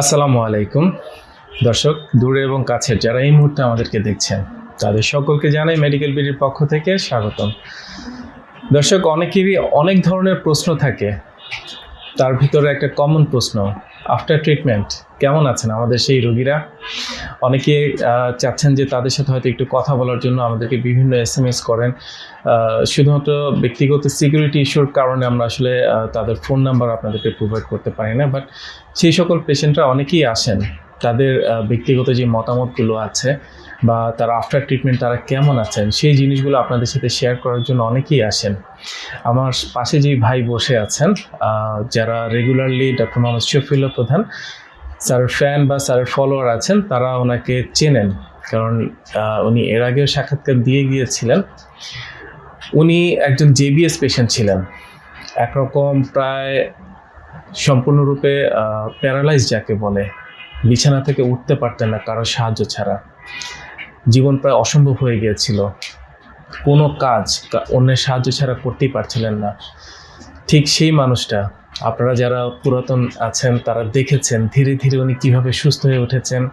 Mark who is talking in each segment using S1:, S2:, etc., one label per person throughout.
S1: আসসালামু আলাইকুম। দর্শক, দূরে এবং কাছে যারা এই মুহূর্তে আমাদেরকে দেখছেন, তাদের সকলকে জানাই মেডিকেল বিডির পক্ষ থেকে স্বাগতম। দর্শক, অনেকেরই অনেক ধরনের প্রশ্ন থাকে। তার ভিতরে একটা কমন প্রশ্ন আফটার ট্রিটমেন্ট কেমন আছেন আমাদের সেই রোগীরা? অনেকে চাচ্ছেন যে তাদের সাথে হয়তো একটু কথা বলার জন্য আমাদেরকে বিভিন্ন এস এম এস করেন। শুধুমাত্র ব্যক্তিগত সিকিউরিটি ইস্যুর কারণে আমরা আসলে তাদের ফোন নাম্বার আপনাদেরকে প্রোভাইড করতে পারি না বাট সেই সকল পেশেন্টরা অনেকেই আসেন। তাদের ব্যক্তিগত যে মতামতগুলো আছে বা তারা আফটার ট্রিটমেন্ট তারা কেমন আছেন, সেই জিনিসগুলো আপনাদের সাথে শেয়ার করার জন্য অনেকেই আসেন। আমার পাশে যে ভাই বসে আছেন যারা রেগুলারলি ডক্টর মোহাম্মদ শফিউল্লাহ প্রধান স্যারের ফ্যান বা স্যারের ফলোয়ার আছেন, তারা ওনাকে চেনেন। কারণ উনি এর আগেও সাক্ষাৎকার দিয়ে গিয়েছিলেন। উনি একজন জেবিএস পেশেন্ট ছিলেন। একরকম প্রায় সম্পূর্ণরূপে প্যারালাইজ যাকে বলে, বিছানা থেকে উঠতে পারতেন না কারও সাহায্য ছাড়া। জীবন প্রায় অসম্ভব হয়ে গিয়েছিল। কোনো কাজ অন্যের সাহায্য ছাড়া করতেই পারছিলেন না। ঠিক সেই মানুষটা আপনারা যারা পুরাতন আছেন, তারা দেখেছেন ধীরে ধীরে উনি কীভাবে সুস্থ হয়ে উঠেছেন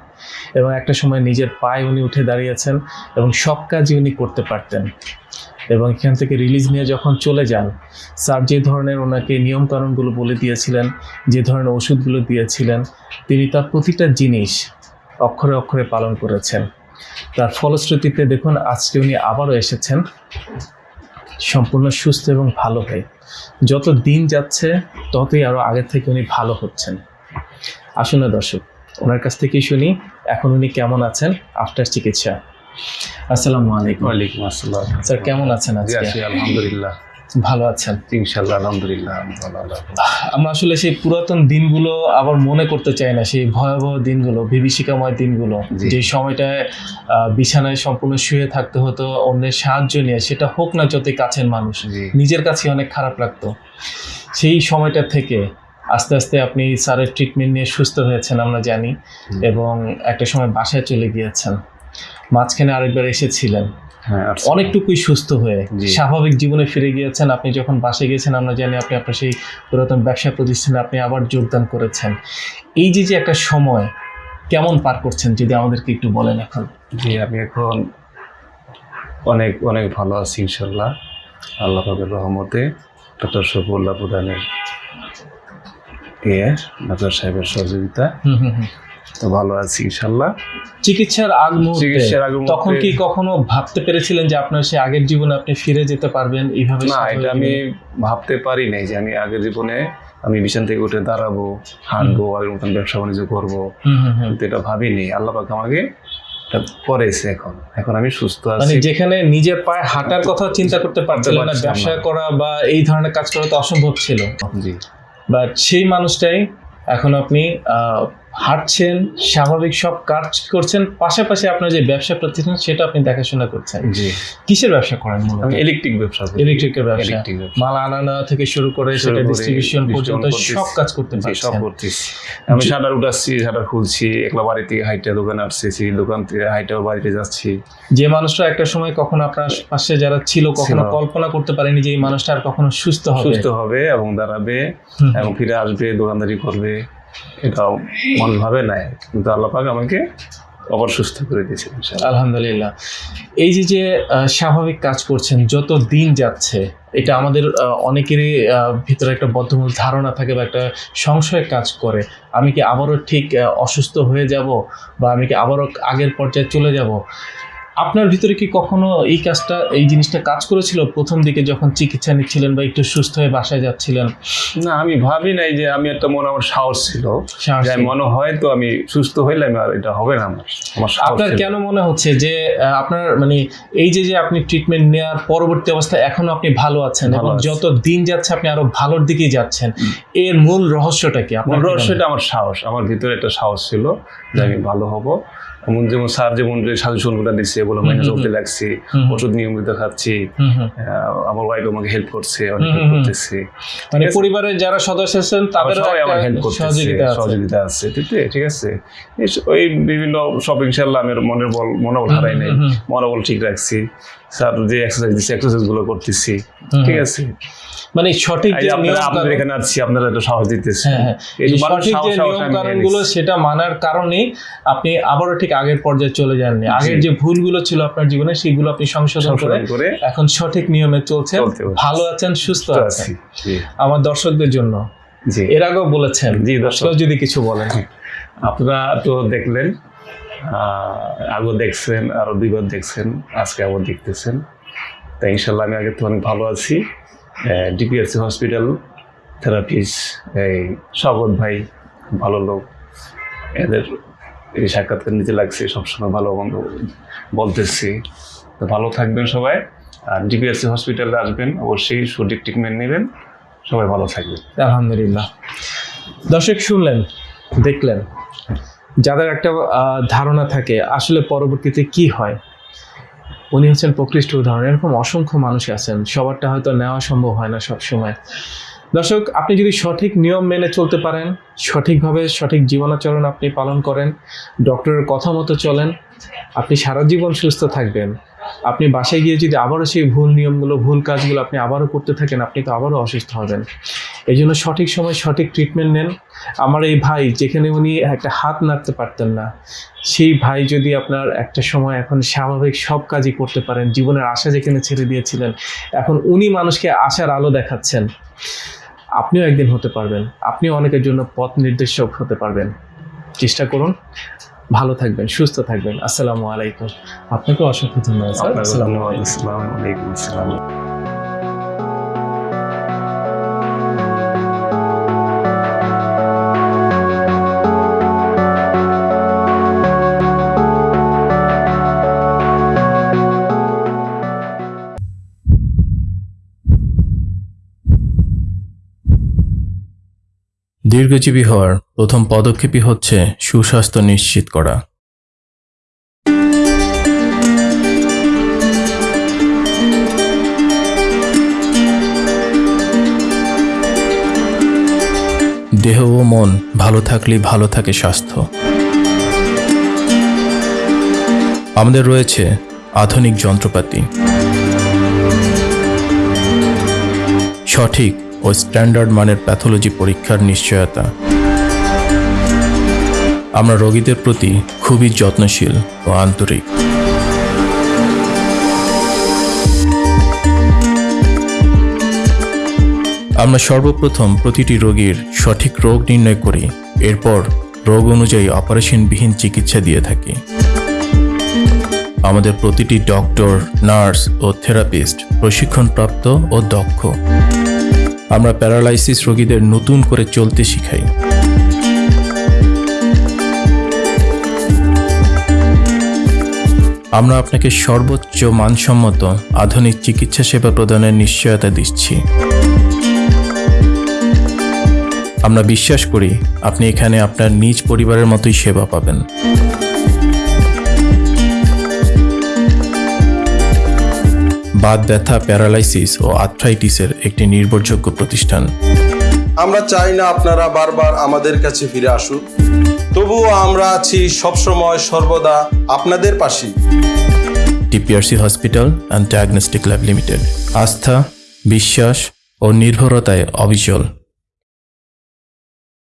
S1: এবং একটা সময় নিজের পায়ে উনি উঠে দাঁড়িয়েছেন এবং সব কাজই উনি করতে পারতেন। এবং এখান থেকে রিলিজ নিয়ে যখন চলে যান, স্যার যে ধরনের ওনাকে নিয়মকানুনগুলো বলে দিয়েছিলেন, যে ধরনের ওষুধগুলো দিয়েছিলেন, তিনি তার প্রতিটা জিনিস অক্ষরে অক্ষরে পালন করেছেন। তার ফলশ্রুতিতে দেখুন, আজকে উনি আবারও এসেছেন। সম্পূর্ণ সুস্থ এবং ভালো হয়। যত দিন যাচ্ছে ততই আরও আগের থেকে উনি ভালো হচ্ছেন। আসুন না দর্শক ওনার কাছ থেকেই শুনি এখন উনি কেমন আছেন আফটার চিকিৎসা। আসসালামু আলাইকুম।
S2: ওয়ালাইকুম আসসালাম।
S1: স্যার কেমন আছেন আজকে?
S2: আলহামদুলিল্লাহ।
S1: ভালো আছেন?
S2: ইনশাল্লাহ আলহামদুলিল্লাহ
S1: আমরা আসলে সেই পুরাতন দিনগুলো আবার মনে করতে চাই না সেই ভয়াবহ দিনগুলো বিভীষিকাময় দিনগুলো। যে সময়টায় বিছানায় সম্পূর্ণ শুয়ে থাকতে হতো অন্যের সাহায্য নিয়ে সেটা হোক না যতই কাছের মানুষ নিজের কাছে অনেক খারাপ লাগতো। সেই সময়টা থেকে আস্তে আস্তে আপনি স্যারের ট্রিটমেন্ট নিয়ে সুস্থ হয়েছেন আমরা জানি এবং একটা সময় বাসায় চলে গিয়েছেন। মাঝখানে আরেকবার এসেছিলেন। অনেকটুকুই সুস্থ হয়ে স্বাভাবিক জীবনে ফিরে গিয়েছেন আপনি যখন বাসে গিয়েছেন আমরা জানি আপনি আপনার সেই পুরাতন ব্যবসা প্রতিষ্ঠানে আপনি আবার যোগদান করেছেন। এই যে যে একটা সময় কেমন পার করছেন যদি আমাদেরকে একটু বলেন এখন?
S2: জি আমি এখন অনেক অনেক ভালো আছি ইনশাল্লাহ আল্লাহ পাকের রহমতে ডক্টর শফুল্লাহ প্রধানের ইয়ে ডাক্তার সাহেবের সহযোগিতা।
S1: হুম হুম হুম।
S2: তো ভালো আছি ইনশাল্লাহ।
S1: চিকিৎসার আগ মুহূর্তে
S2: চিকিৎসার আগে
S1: তখন কি কখনো ভাবতে পেরেছিলেন যে আপনার সেই আগের জীবনে আপনি ফিরে যেতে পারবেন এইভাবে
S2: না এটা আমি ভাবতে পারি নাই যে আমি আগের জীবনে আমি বিছান থেকে উঠে দাঁড়াবো হাঁটবো আগের মতন ব্যবসা বাণিজ্য করব। কিন্তু এটা ভাবিনি। আল্লাহ পাক আমাকে করেছে এখন। এখন আমি সুস্থ
S1: মানে
S2: আছি
S1: যেখানে নিজের পায়ে হাঁটার কথা চিন্তা করতে পারছিলেন না ব্যবসা করা বা এই ধরনের কাজ করা তো অসম্ভব ছিল।
S2: জি।
S1: বাট সেই মানুষটাই এখন আপনি আহ, হাঁটছেন স্বাভাবিক সব কাজ করছেন পাশাপাশি আপনার যে ব্যবসা প্রতিষ্ঠান সেটা আপনি দেখাশোনা করছেন।
S2: জি।
S1: কিসের ব্যবসা করেন
S2: আমি ইলেকট্রিক ব্যবসা
S1: ইলেকট্রিকের ব্যবসা।
S2: ইলেকট্রিক ব্যবসা।
S1: মাল আনা নেওয়া থেকে শুরু করে সেটা ডিস্ট্রিবিউশন পর্যন্ত সব কাজ করতে
S2: জি সব করতেছি। আমি শাটার উঠাচ্ছি শাটার খুলছি একলা বাড়ি থেকে হাইটে দোকানে আসছি দোকান থেকে হাইটেও বাড়িতে যাচ্ছি।
S1: যে মানুষটা একটা সময় কখনো আপনার পাশে যারা ছিল কখনো কল্পনা করতে পারেনি যে এই মানুষটা আর কখনো সুস্থ হবে।
S2: সুস্থ হবে এবং দাঁড়াবে এবং ফিরে আসবে দোকানদারি করবে। এটাও মানুষ ভাবে নাই কিন্তু আল্লাহ পাক আমাকে আবার সুস্থ করে দিয়েছেন
S1: আলহামদুলিল্লাহ। এই যে যে স্বাভাবিক কাজ করছেন, যত দিন যাচ্ছে, এটা আমাদের অনেকেরই ভিতরে একটা বদ্ধমূল ধারণা থাকে বা একটা সংশয় কাজ করে। আমি কি আবারও ঠিক অসুস্থ হয়ে যাব বা আমি কি আবারও আগের পর্যায়ে চলে যাব? আপনার ভিতরে কি কখনো এই কাজটা এই জিনিসটা কাজ করেছিল? প্রথম দিকে যখন চিকিৎসা নিচ্ছিলেন বা একটু সুস্থ হয়ে বাসায় যাচ্ছিলেন?
S2: না আমি ভাবি নাই যে আমি একটা মনে আমার সাহস ছিল। মনে হয় তো আমি সুস্থ হইলে আমি আর এটা হবে না আমার আমার
S1: আপনার কেন মনে হচ্ছে যে আপনার মানে এই যে যে আপনি ট্রিটমেন্ট নেওয়ার পরবর্তী অবস্থায় এখনও আপনি ভালো আছেন এবং যত দিন যাচ্ছে আপনি আরও ভালোর দিকেই যাচ্ছেন এর মূল রহস্যটা কি? আপনার?
S2: রহস্যটা আমার সাহস আমার ভিতরে একটা সাহস ছিল যে আমি ভালো হব। এমন যেমন স্যার যেমন যে সাজেশনগুলো দিচ্ছে মেনে চলতে লাগছি ওষুধ নিয়মিত খাচ্ছি আমার ওয়াইফ আমাকে হেল্প করছে অনেক হেল্প
S1: হুম। মানে পরিবারের যারা সদস্য আছেন
S2: আমার হেল্প করতেছে
S1: সহযোগিতা আছে।
S2: ঠিক আছে? ওই বিভিন্ন সব ইনশাল্লাহ আমি মনের বল মনোবল হারাই নাই মনোবল ঠিক রাখছি। স্যার যে এক্সারসাইজ দিচ্ছে এক্সারসাইজগুলো করতেছি ঠিক আছে?
S1: মানে সঠিক যে
S2: যে আপনারা আপনাদের এখানে আসছি আপনারা একটা সাহস দিতেছে
S1: হ্যাঁ হ্যাঁ।
S2: যে
S1: সঠিক যে নিয়ম সেটা মানার কারণে আপনি আবারও ঠিক আগের পর্যায়ে চলে যাননি। আগের। যে ভুলগুলো ছিল আপনার জীবনে সেগুলো আপনি সংশোধন করে এখন সঠিক নিয়মে চলছেন। ভালো আছেন সুস্থ আছেন।
S2: জি।
S1: আমার দর্শকদের জন্য।
S2: জি।
S1: এর আগেও বলেছেন।
S2: জি, দর্শক।
S1: যদি কিছু বলেন।
S2: আপনারা তো দেখলেন আহ, আগেও দেখছেন আরও দুইবার দেখছেন আজকে আবার দেখতেছেন। তাই ইনশাল্লাহ আমি আগে তো অনেক ভালো আছি। ডিপিএসসি হসপিটাল থেরাপিস্ট এই স্বাগত ভাই, ভালো লোক। এদের এই সাক্ষাৎকার নিতে লাগছে, সবসময় ভালো মন্দ বলতেছি। তো ভালো থাকবেন সবাই, আর ডিপিএসসি হসপিটালে আসবেন, অবশ্যই সঠিক ট্রিটমেন্ট নেবেন। সবাই ভালো থাকবেন।
S1: আলহামদুলিল্লাহ। দর্শক, শুনলেন, দেখলেন, যাদের একটা ধারণা থাকে আসলে পরবর্তীতে কি হয় উনি হচ্ছেন প্রকৃষ্ট উদাহরণ। এরকম অসংখ্য মানুষ আছেন। সবারটা হয়তো নেওয়া সম্ভব হয় না সব সময়। দর্শক, আপনি যদি সঠিক নিয়ম মেনে চলতে পারেন, সঠিকভাবে সঠিক জীবনাচরণ আপনি পালন করেন, ডক্টরের কথা মতো চলেন, আপনি সারা জীবন সুস্থ থাকবেন। আপনি বাসায় গিয়ে যদি আবারও সেই ভুল নিয়মগুলো, ভুল কাজগুলো আপনি আবারও করতে থাকেন, আপনি তো আবারও অসুস্থ হবেন। এই জন্য সঠিক সময় সঠিক ট্রিটমেন্ট নেন। আমার এই ভাই যেখানে উনি একটা হাত নাড়তে পারতেন না সেই ভাই যদি আপনার একটা সময় এখন স্বাভাবিক সব কাজই করতে পারেন জীবনের আশা যেখানে ছেড়ে দিয়েছিলেন এখন উনি মানুষকে আশার আলো দেখাচ্ছেন। আপনিও একদিন হতে পারবেন আপনিও অনেকের জন্য পথ নির্দেশক হতে পারবেন। চেষ্টা করুন। ভালো থাকবেন সুস্থ থাকবেন। আসসালামু আলাইকুম। আপনাকে অসংখ্য ধন্যবাদ আসসালামু আলাইকুম।
S3: দীর্ঘজীবী হওয়ার প্রথম পদক্ষেপই হচ্ছে সুস্বাস্থ্য নিশ্চিত করা। দেহ ও মন ভালো থাকলেই ভালো থাকে স্বাস্থ্য। আমাদের রয়েছে আধুনিক যন্ত্রপাতি। সঠিক ও স্ট্যান্ডার্ড মানের প্যাথোলজি পরীক্ষার নিশ্চয়তা। আমরা রোগীদের প্রতি খুবই যত্নশীল ও আন্তরিক। আমরা সর্বপ্রথম প্রতিটি রোগীর সঠিক রোগ নির্ণয় করি, এরপর রোগ অনুযায়ী অপারেশনবিহীন চিকিৎসা দিয়ে থাকি। আমাদের প্রতিটি ডক্টর, নার্স ও থেরাপিস্ট প্রশিক্ষণপ্রাপ্ত ও দক্ষ। আমরা প্যারালাইসিস রোগীদের নতুন করে চলতে শিখাই। আমরা আপনাকে সর্বোচ্চ মানসম্মত আধুনিক চিকিৎসা সেবা প্রদানের নিশ্চয়তা দিচ্ছি। আমরা বিশ্বাস করি আপনি এখানে আপনার নিজ পরিবারের মতোই সেবা পাবেন। বাত ব্যথা প্যারালাইসিস ও আর্থ্রাইটিসের একটি নির্ভরযোগ্য প্রতিষ্ঠান।
S4: আমরা চাই না আপনারা বারবার আমাদের কাছে ফিরে আসুন। তবুও আমরা আছি সবসময় সর্বদা আপনাদের পাশে
S3: TPRC hospital and diagnostic lab limited. আস্থা বিশ্বাস ও নির্ভরতায় অবিচল।